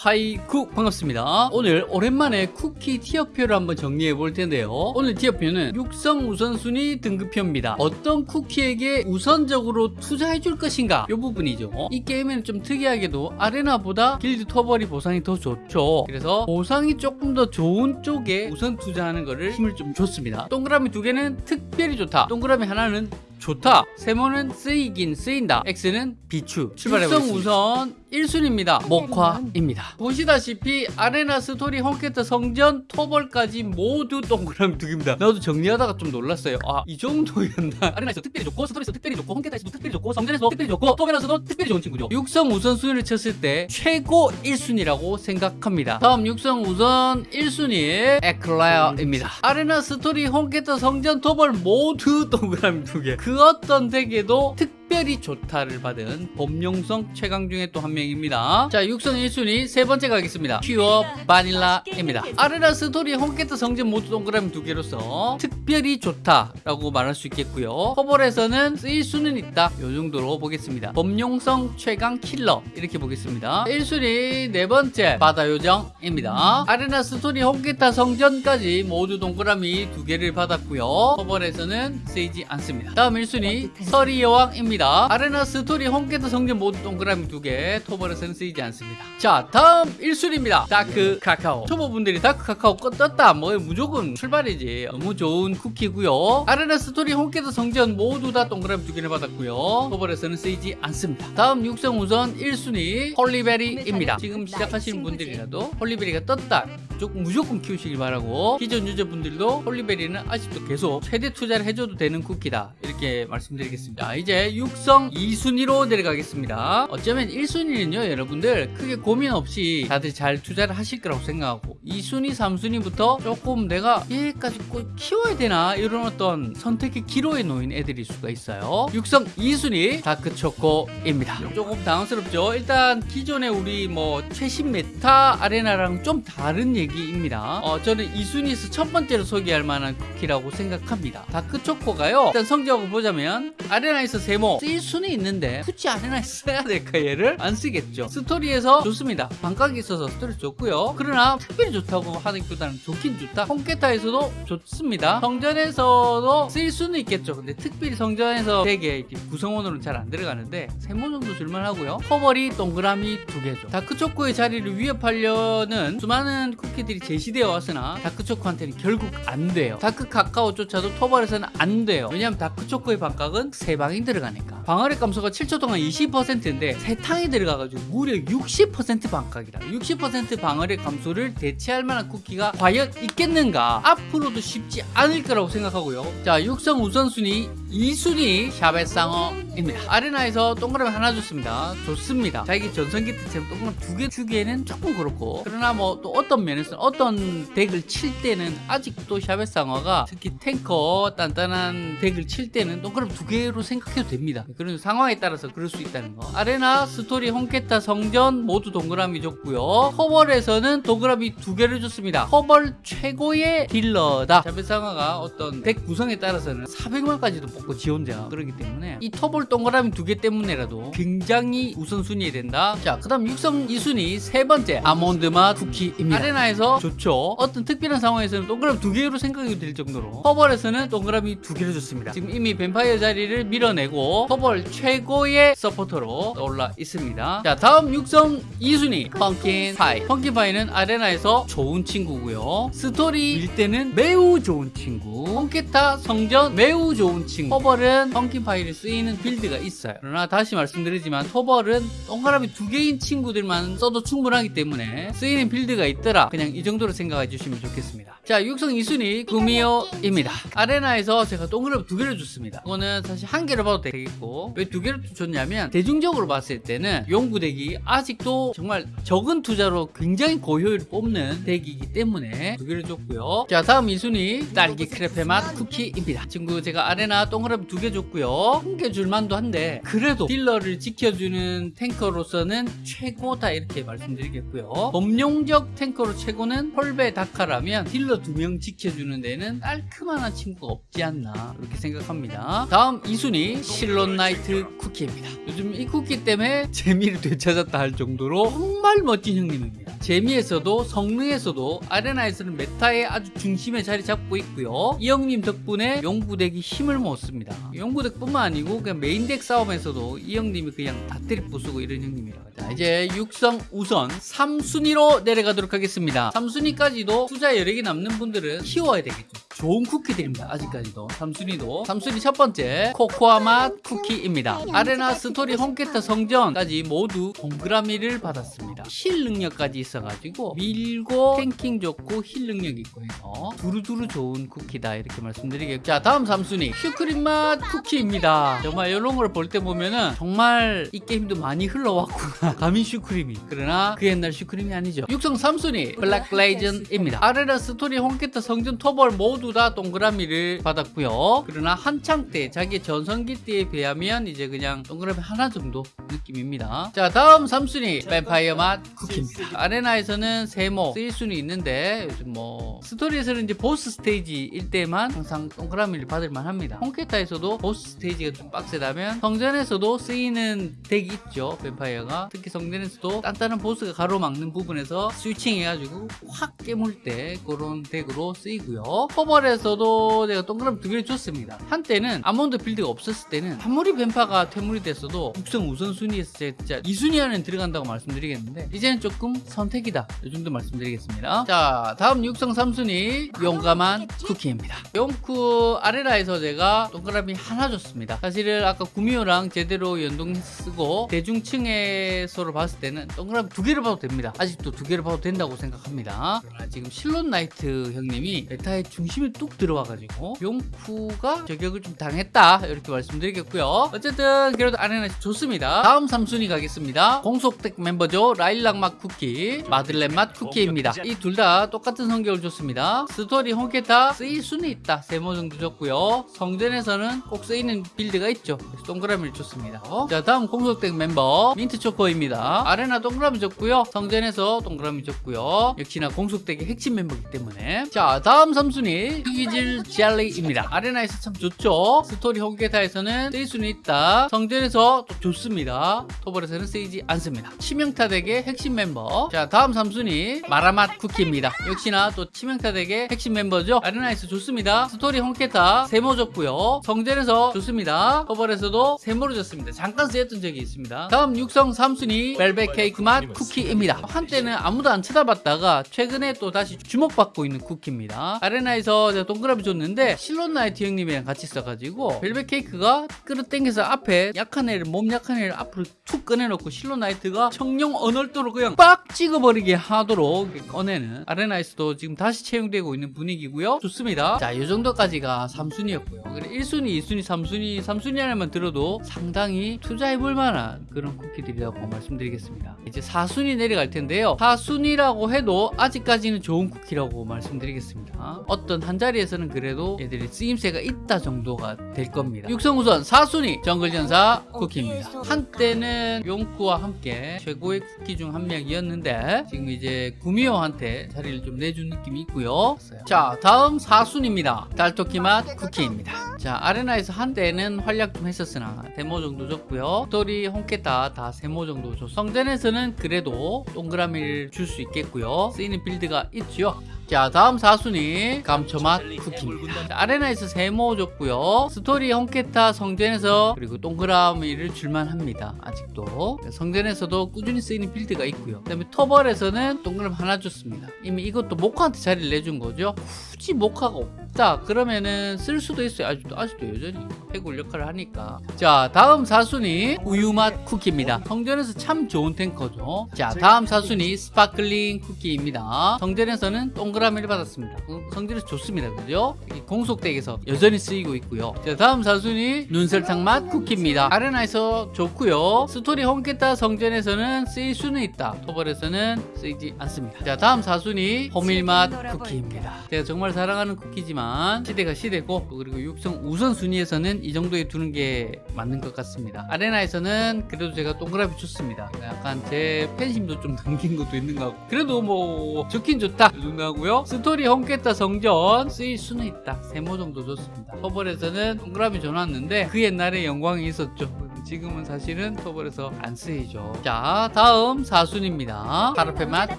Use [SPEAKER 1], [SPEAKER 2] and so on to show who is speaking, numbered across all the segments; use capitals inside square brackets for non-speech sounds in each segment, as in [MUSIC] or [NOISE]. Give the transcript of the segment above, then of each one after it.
[SPEAKER 1] 하이쿠 반갑습니다. 오늘 오랜만에 쿠키 tier표를 한번 정리해 볼 텐데요. 오늘 tier표는 육성 우선순위 등급표입니다. 어떤 쿠키에게 우선적으로 투자해 줄 것인가? 이 부분이죠. 이 게임에는 좀 특이하게도 아레나보다 길드 토벌이 보상이 더 좋죠. 그래서 보상이 조금 더 좋은 쪽에 우선 투자하는 거를 힘을 좀 줬습니다. 동그라미 두 개는 특별히 좋다. 동그라미 하나는 좋다. 세모는 쓰이긴 쓰인다. X는 비추. 출발해 보겠습니다. 우선 1순위입니다. 목화입니다. 보시다시피 아레나 스토리 홈캐터 성전 토벌까지 모두 동그라미 두 개입니다. 나도 정리하다가 좀 놀랐어요. 아 이 정도였나? [LAUGHS] 아레나에서 특별히 좋고 스토리에서 특별히 좋고 홈캐터에서도 특별히 좋고 성전에서도 특별히 좋고 토벌에서도 특별히 좋은 친구죠. 육성 우선순위를 쳤을 때 최고 1순위라고 생각합니다. 다음 육성 우선 1순위 에클레어입니다. 아레나 스토리 혼케타 성전 토벌 모두 동그라미 두개. 그 어떤 덱에도 특 별히 좋다를 받은 범용성 최강 중에 또 한 명입니다. 자, 육성 1순위 세 번째 가겠습니다. 퓨어 바닐라입니다. 아레나 스토리 혼케타 성전 모두 동그라미 두 개로서 특별히 좋다라고 말할 수 있겠고요. 토벌에서는 쓰일 수는 있다. 요 정도로 보겠습니다. 범용성 최강 킬러 이렇게 보겠습니다. 1순위 네 번째 바다 요정입니다. 아레나 스토리 혼케타 성전까지 모두 동그라미 두 개를 받았고요. 토벌에서는 쓰이지 않습니다. 다음 1순위 서리 여왕입니다. 아레나 스토리 혼케타 성전 모두 동그라미 두 개, 토벌에서는 쓰이지 않습니다. 자, 다음 1순위입니다. 다크 카카오. 초보분들이 다크 카카오 꺼 떴다. 뭐 무조건 출발이지. 너무 좋은 쿠키고요. 아레나 스토리 혼케타 성전 모두 다 동그라미 두 개를 받았고요. 토벌에서는 쓰이지 않습니다. 다음 육성 우선 1순위 홀리베리입니다. 지금 시작하시는 분들이라도 홀리베리가 떴다. 무조건, 무조건 키우시길 바라고 기존 유저분들도 홀리베리는 아직도 계속 최대 투자를 해줘도 되는 쿠키다 이렇게 말씀드리겠습니다 이제 육성 2순위로 내려가겠습니다. 어쩌면 1순위는요 여러분들 크게 고민 없이 다들 잘 투자를 하실 거라고 생각하고 2순위 3순위부터 조금 내가 얘까지 꼭 키워야 되나 이런 어떤 선택의 기로에 놓인 애들일 수가 있어요. 육성 2순위 다크초코입니다. 조금 당황스럽죠? 일단 기존에 우리 뭐 최신 메타 아레나랑 좀 다른 얘기입니다. 어, 저는 2순위에서 첫 번째로 소개할 만한 쿠키라고 생각합니다. 다크초코가요 일단 성적을 보자면 아레나에서 세모 쓸 수는 있는데 굳이 아레나에 [LAUGHS] 써야 될까 얘를 안 쓰겠죠. 스토리에서 좋습니다. 반각이 있어서 스토리 좋고요. 그러나 특별히 좋다고 하기보다는 좋긴 좋다. 혼케타에서도 좋습니다. 성전에서도 쓸 수는 있겠죠. 근데 특별히 성전에서 되게 구성원으로는 잘 안 들어가는데 세모 정도 줄만 하고요. 토벌이 동그라미 두 개죠. 다크초코의 자리를 위협하려는 수많은 쿠키들이 제시되어 왔으나 다크초코한테는 결국 안 돼요. 다크 카카오조차도 토벌에서는 안 돼요. 왜냐하면 다크초코의 반각은 세 방이 들어가니까 않을까. 방어력 감소가 7초 동안 20%인데 세 탕이 들어가가지고 무려 60% 반각이라 60% 방어력 감소를 대체할 만한 쿠키가 과연 있겠는가? 앞으로도 쉽지 않을 거라고 생각하고요. 자 육성 우선순위 2순위 샤벳상어입니다. 아레나에서 동그라미 하나 줬습니다. 좋습니다. 자기 전성기 때처럼 동그라미 두 개 주기에는 조금 그렇고 그러나 뭐 또 어떤 면에서 어떤 덱을 칠 때는 아직도 샤벳상어가 특히 탱커 단단한 덱을 칠 때는 동그라미 두 개로 생각해도 됩니다 그런 상황에 따라서 그럴 수 있다는 거. 아레나 스토리 혼케타 성전 모두 동그라미 줬고요. 토벌에서는 동그라미 두 개를 줬습니다. 토벌 최고의 딜러다. 샤벳상어가 어떤 덱 구성에 따라서는 400만까지도 뽑고 지원자 그렇기 때문에 이 토벌 동그라미 두 개 때문에라도 굉장히 우선순위에 된다. 자 그 다음 육성 2순위 세 번째 아몬드 맛 쿠키입니다. 아레나에서 좋죠. 어떤 특별한 상황에서는 동그라미 두 개로 생각이 될 정도로 토벌에서는 동그라미 두 개를 줬습니다. 지금 이미 뱀파이어 자리를 밀어내고 토벌 최고의 서포터로 올라 있습니다. 자 다음 육성 2순위 펌킨 파이. 펌킨 파이는 아레나에서 좋은 친구고요. 스토리일 때는 매우 좋은 친구. 혼케타 성전 매우 좋은 친구. 토벌은 펌킨 파이를 쓰이는 빌드가 있어요. 그러나 다시 말씀드리지만 토벌은 동그라미 두 개인 친구들만 써도 충분하기 때문에 쓰이는 빌드가 있더라. 그냥 이 정도로 생각해 주시면 좋겠습니다. 자 육성 2순위 구미호입니다. 아레나에서 제가 동그라미 두 개를 줬습니다. 이거는 사실 한 개를 봐도 되겠고 왜 두 개를 줬냐면 대중적으로 봤을 때는 용구 덱이 아직도 정말 적은 투자로 굉장히 고효율을 뽑는 덱이기 때문에 두 개를 줬고요. 자 다음 2순위 딸기 크레페 맛 쿠키입니다. 친구 제가 아레나 동그라미 두 개 줬고요. 한개 줄만도 한데 그래도 딜러를 지켜주는 탱커로서는 최고다 이렇게 말씀드리겠고요. 범용적 탱커로 최고는 홀베 다카라면 딜러 두 명 지켜주는 데는 깔끔한 친구가 없지 않나 그렇게 생각합니다. 다음 2순위 실론 나이트 쿠키입니다 요즘 이 쿠키 때문에 재미를 되찾았다 할 정도로 정말 멋진 형님입니다 재미에서도 성능에서도 아레나에서는 메타의 아주 중심에 자리 잡고 있고요. 이 형님 덕분에 용구덱이 힘을 못 씁니다. 용구덱뿐만 아니고 그냥 메인덱 싸움에서도 이 형님이 그냥 다 때리 부수고 이런 형님이라. 자 이제 육성 우선 3순위로 내려가도록 하겠습니다. 3순위까지도 투자 여력이 남는 분들은 키워야 되겠죠. 좋은 쿠키들입니다. 아직까지도 3순위도 3순위 첫 번째 코코아 맛 쿠키입니다. 아레나 스토리 혼케타 성전까지 모두 동그라미를 받았습니다. 힐 능력까지 있어가지고 밀고 탱킹 좋고 힐 능력 있고 해서 두루두루 좋은 쿠키다 이렇게 말씀드리겠고 자 다음 3순위 슈크림 맛 쿠키입니다. 정말 이런 걸 볼 때 보면은 정말 이 게임도 많이 흘러왔구나 [LAUGHS] 감히 슈크림이 그러나 그 옛날 슈크림이 아니죠. 육성 3순위 블랙 레이즌입니다. 아레나 스토리 혼케타 성전 토벌 모두 다 동그라미를 받았고요. 그러나 한창 때 자기 전성기 때에 비하면 이제 그냥 동그라미 하나 정도 느낌입니다. 자 다음 3순위 뱀파이어 맛 쿠키입니다. 아레나에서는 세모 쓰일 수는 있는데 요즘 뭐 스토리에서는 이제 보스 스테이지일 때만 항상 동그라미를 받을 만 합니다. 혼케탑에서도 보스 스테이지가 좀 빡세다면 성전에서도 쓰이는 덱이 있죠. 뱀파이어가 특히 성전에서도 단단한 보스가 가로막는 부분에서 switching 해가지고 확 깨물 때 그런 덱으로 쓰이고요. 토벌에서도 제가 동그라미 두 개를 줬습니다. 한때는 아몬드 build가 없었을 때는 아무리 뱀파가 퇴물이 됐어도 육성 우선순위에서 진짜 2순위 안에 들어간다고 말씀드리겠는데 이제는 조금 선택이다. 이 정도 말씀드리겠습니다. 자 다음 육성 3순위 용감한 쿠키입니다. 용쿠 아레나에서 제가 동그라미 하나 줬습니다. 사실은 아까 구미호랑 제대로 연동 쓰고 대중층에서로 봤을 때는 동그라미 두 개를 봐도 됩니다. 아직도 두 개를 봐도 된다고 생각합니다. 그러나 지금 실론 나이트 형님이 meta의 중심에 뚝 들어와가지고 용쿠가 저격을 좀 당했다 이렇게 말씀드리겠고요. 어쨌든 그래도 아레나 좋습니다. 다음 3순위 가겠습니다. 공속덱 멤버죠. 라일락 맛 쿠키, 마들렌 맛 쿠키입니다. 이 둘 다 똑같은 성적을 줬습니다. 스토리 혼케탑 쓰일 수는 있다. 세모 정도 줬고요. 성전에서는 꼭 쓰이는 build가 있죠. 동그라미를 줬습니다. 자 다음 공속덱 멤버 민트 초코입니다. 아레나 동그라미 줬고요. 성전에서 동그라미 줬고요. 역시나 공속덱의 핵심 멤버이기 때문에 자 다음 3순위 휴기질 젤리입니다. 아레나에서 참 좋죠. 스토리 혼케탑에서는 쓰일 수는 있다. 성전에서 또 좋습니다. 토벌에서는 쓰이지 않습니다. 치명타 덱의 핵심 멤버. 자, 다음 3순위 마라맛 쿠키입니다. 역시나 또 치명타 덱의 핵심 멤버죠. 아레나에서 좋습니다. 스토리 혼케탑 세모 줬고요. 성전에서 좋습니다. 토벌에서도 세모로 줬습니다. 잠깐 쓰였던 적이 있습니다. 다음 육성 3순위 벨벳 케이크 맛 쿠키입니다. 한때는 아무도 안 쳐다봤다가 최근에 또 다시 주목받고 있는 쿠키입니다. 아레나에서 제가 동그라미 줬는데 실론 나이트 형님이랑 같이 써가지고 벨벳 케이크가 끌어당겨서 앞에 약한 애를 몸 약한 애를 앞으로 툭 꺼내놓고 실론 나이트가 청룡 언월도로 그냥 빡 찍어버리게 하도록 꺼내는 아레나에서도 지금 다시 채용되고 있는 분위기고요. 좋습니다. 자 이 정도까지가 3순위였고요. 그래 1순위 2순위 3순위 3순위 안에만 들어도 상당히 투자해볼 만한 그런 쿠키들이라고 말씀드리겠습니다. 이제 4순위 내려갈 텐데요. 4순위라고 해도 아직까지는 좋은 쿠키라고 말씀드리겠습니다 어떤 한 자리에서는 그래도 얘들이 쓰임새가 있다 정도가 될 겁니다. 육성 우선 4순위 정글전사 쿠키입니다. 한때는 용쿠와 함께 최고의 쿠키 중 한 명이었는데 지금 이제 구미호한테 자리를 좀 내준 느낌이 있고요. 자 다음 4순위입니다. 달토끼 맛 쿠키입니다. 자 아레나에서 한때는 활약 좀 했었으나 세모 정도 줬고요. 스토리 혼케탑 다 세모 정도 줬. 성전에서는 그래도 동그라미를 줄 수 있겠고요. 쓰이는 build가 있죠 자 다음 4순위 감초맛 쿠키입니다. 자, 아레나에서 세모 줬고요. 스토리 혼케탑 성전에서 그리고 동그라미를 줄만 합니다 아직도. 성전에서도 꾸준히 쓰이는 build가 있고요. 그 다음에 토벌에서는 동그라미 하나 줬습니다. 이미 이것도 목화한테 자리를 내준 거죠. 굳이 목화가 없다 그러면은 쓸 수도 있어요. 아직도 아직도 여전히 해골 역할을 하니까. 자 다음 4순위 우유맛 쿠키입니다. 성전에서 참 좋은 탱커죠. 자 다음 4순위 스파클링 쿠키입니다. 성전에서는 동그라미 를 받았습니다. 어, 성전에서 좋습니다. 그죠? 공속덱에서 여전히 쓰이고 있고요. 자 다음 4순위 눈설탕 맛 쿠키입니다. 아레나에서 좋고요. 스토리 혼케탑 성전에서는 쓰일 수는 있다. 토벌에서는 쓰이지 않습니다. 자 다음 4순위 호밀맛 쿠키입니다. 제가 정말 사랑하는 쿠키지만 시대가 시대고 그리고 육성 우선순위에서는 이 정도에 두는 게 맞는 것 같습니다. 아레나에서는 그래도 제가 동그라미 줬습니다. 약간 제 팬심도 좀 [LAUGHS] 남긴 것도 있는 것 같고. 그래도 뭐 좋긴 좋다. 이 정도 하고요 스토리 혼케탑 성전 쓰일 수는 있다. 세모 정도 줬습니다. 토벌에서는 동그라미 줘놨는데 그 옛날에 영광이 있었죠 지금은 사실은 토벌에서 안 쓰이죠. 자, 다음 4순위입니다. 파르페 맛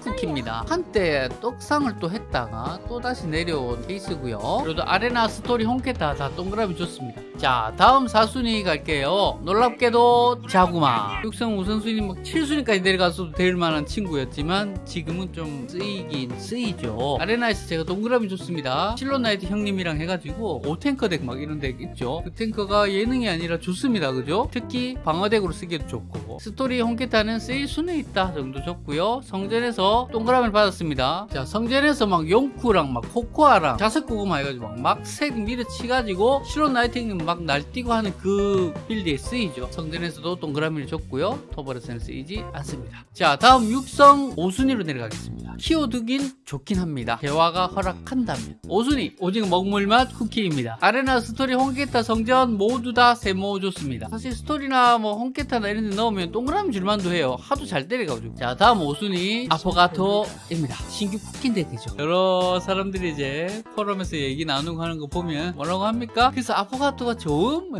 [SPEAKER 1] 쿠키입니다. 한때 떡상을 또 했다가 또 다시 내려온 케이스고요. 그래도 아레나 스토리 혼케탑 다 동그라미 좋습니다. 자, 다음 4순위 갈게요. 놀랍게도 자구마. 육성 우선순위 막 7순위까지 내려가서도 될 만한 친구였지만 지금은 좀 쓰이긴 쓰이죠. 아레나에서 제가 동그라미 줬습니다. 실론 나이트 형님이랑 해가지고 5탱커 덱 막 이런 덱 있죠. 그 탱커가 예능이 아니라 좋습니다. 그죠? 특히 방어덱으로 쓰기도 좋고 스토리 혼케탑은 쓰일 수는 있다 정도 줬고요. 성전에서 동그라미를 받았습니다. 자, 성전에서 막 용쿠랑 막 코코아랑 자색 고구마 해가지고 막색 밀어치가지고 실론 나이트 형님 막 날뛰고 하는 그 build에 쓰이죠. 성전에서도 동그라미를 줬고요. 토벌에서는 쓰이지 않습니다. 자, 다음 육성 5순위로 내려가겠습니다. 키워두긴 좋긴 합니다. 대화가 허락한다면. 5순위 오징어 먹물맛 쿠키입니다. 아레나 스토리 홍게타 성전 모두 다 세모 좋습니다. 사실 스토리나 뭐 홍게타나 이런 데 넣으면 동그라미 줄만도 해요. 하도 잘 때려가지고. 자, 다음 5순위 아포가토입니다. 신규 쿠키인데 되죠. 여러 사람들이 이제 포럼에서 얘기 나누고 하는 거 보면 뭐라고 합니까? 그래서 아포가토가 좋음?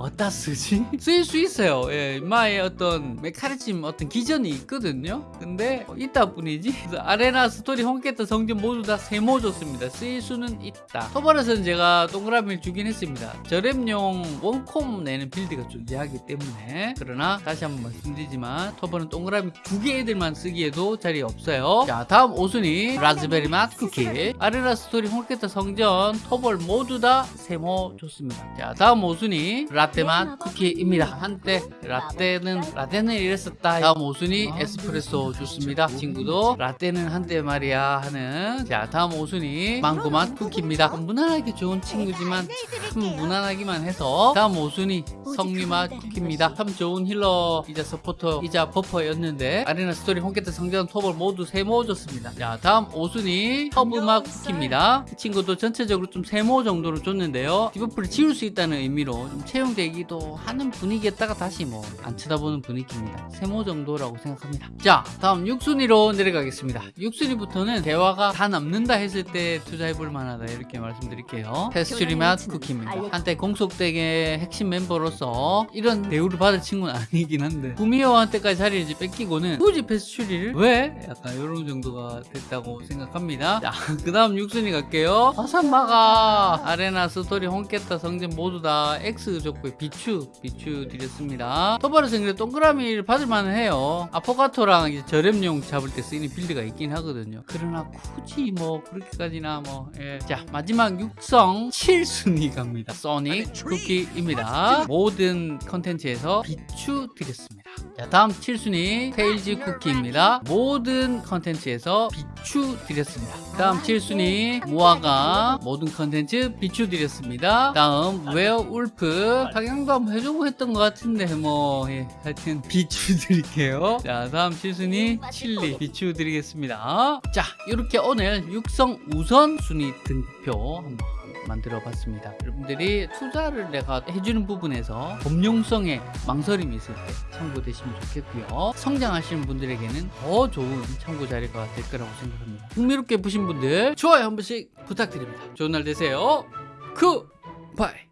[SPEAKER 1] 어디다 쓰지? 쓰일 수 있어요. 예, 인마의 어떤 메카니즘 어떤 기전이 있거든요. 근데 뭐 있다 뿐이지. 아레나 스토리 홈게트 성전 모두 다 세모 좋습니다. 쓰일 수는 있다. 토벌에서는 제가 동그라미를 주긴 했습니다. 저렴용 원콤 내는 build가 존재하기 때문에 그러나 다시 한번 말씀드리지만 토벌은 동그라미 두 개 애들만 쓰기에도 자리 없어요. 자 다음 5순위 라즈베리 맛 쿠키 아레나 스토리 홈게트 성전 토벌 모두 다 세모 좋습니다. 자 다음 5순위 라떼 맛 쿠키입니다. 한때 라떼는 라떼는 이랬었다. 다음 5순위 에스프레소 좋습니다. 친구도 라떼는 한때 말이야 하는 자 다음 5순위 망고 맛 쿠키입니다. 무난하게 좋은 친구지만 참 무난하기만 해서 다음 5순위 석류 맛 쿠키입니다. 참 좋은 healer이자 서포터이자 buffer였는데 아레나 스토리 홈게트 성전 토벌 모두 세모 줬습니다. 자 다음 5순위 허브 맛 쿠키입니다. 이 친구도 전체적으로 좀 세모 정도로 줬는데요. debuff를 지울 수 있다는 의미로 좀 채용 되기도 하는 분위기였다가 다시 뭐 안 쳐다보는 분위기입니다. 세모 정도라고 생각합니다. 자 다음 6순위로 내려가겠습니다. 6순위부터는 재화가 다 남는다 했을 때 투자해볼 만하다 이렇게 말씀드릴게요. 페스츄리 맛 쿠키입니다. 한때 공속덱의 핵심 멤버로서 이런 대우를 받을 친구는 [LAUGHS] 아니긴 한데 구미호한테까지 자리를 이제 뺏기고는 굳이 페스츄리를 왜? 약간 이런 정도가 됐다고 생각합니다. 자 [LAUGHS] 그 다음 6순위 갈게요. 화산마가 아레나 스토리 홈깼다 성전 모두 다 X 줬고요. 비추 비추 드렸습니다. 토바르 생그래 동그라미를 받을 만은 해요. 아포가토랑 이제 저렴용 잡을 때 쓰이는 build가 있긴 하거든요. 그러나 굳이 뭐 그렇게까지나 뭐 예. 자 마지막 육성 7순위 갑니다. 소닉 쿠키입니다. 모든 컨텐츠에서 비추 드렸습니다. 자 다음 7순위 테일즈 쿠키입니다. 모든 컨텐츠에서 비추 드렸습니다. 다음 7순위 무화과 모든 컨텐츠 비추 드렸습니다. 다음 웨어 울프 상향도 한번 해주고 했던 것 같은데 뭐 예, 하여튼 비추 드릴게요. [LAUGHS] 자 다음 7순위 칠리 비추 드리겠습니다. 자 이렇게 오늘 육성 우선 순위 등표 한번 만들어 봤습니다. 여러분들이 투자를 내가 해주는 부분에서 범용성에 망설임이 있을 때 참고되시면 좋겠고요. 성장하시는 분들에게는 더 좋은 참고 자료가 될 거라고 생각합니다. 흥미롭게 보신 분들 좋아요 한 번씩 부탁드립니다. 좋은 날 되세요. 굿바이